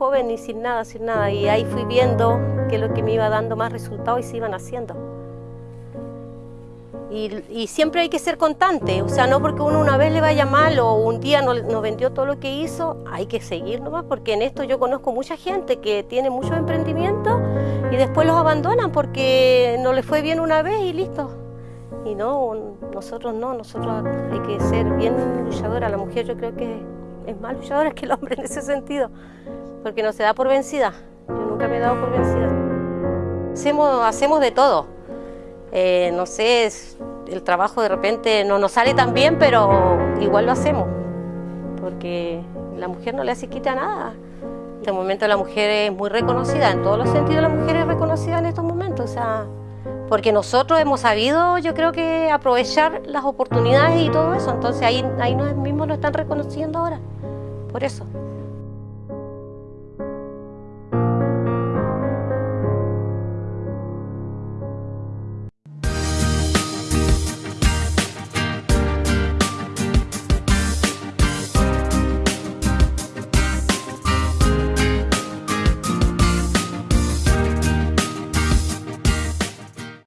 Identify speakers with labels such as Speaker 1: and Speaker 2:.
Speaker 1: joven y sin nada, sin nada. Y ahí fui viendo que lo que me iba dando más resultados y se iban haciendo. Y, siempre hay que ser constante, o sea, no porque uno una vez le vaya mal o un día no, no, vendió todo lo que hizo, hay que seguir nomás, porque en esto yo conozco mucha gente que tiene muchos emprendimientos y después los abandonan porque no les fue bien una vez y listo. Y no, nosotros no, nosotros hay que ser bien luchadora. La mujer yo creo que es más luchadora que el hombre en ese sentido, porque no se da por vencida. Yo nunca me he dado por vencida. Hacemos, hacemos de todo. Eh, no sé, el trabajo de repente no nos sale tan bien, pero igual lo hacemos, porque la mujer no le hace quita nada. En este momento la mujer es muy reconocida, en todos los sentidos la mujer es reconocida en estos momentos, o sea, porque nosotros hemos sabido, yo creo que aprovechar las oportunidades y todo eso, entonces ahí, ahí nos mismos lo están reconociendo ahora, por eso.